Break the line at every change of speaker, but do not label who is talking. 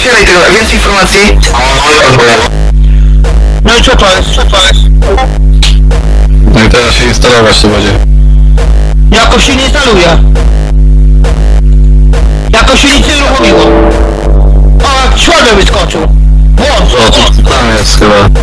Otwieraj tego, więcej informacji.
No i co to jest, co to jest?
No i teraz się instalować to będzie.
Jakoś się nie instaluje. Jakoś się nic nie uruchomiło. A, śladem wyskoczył. Błąd. O,
to tam jest chyba.